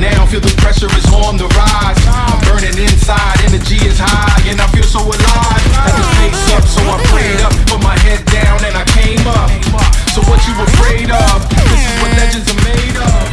now, feel the pressure is on the rise. I'm burning inside, energy is high, and I feel so alive. Had to face up, so I prayed up, put my head down, and I came up. So what you afraid of? This is what legends are made of.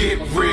Get real.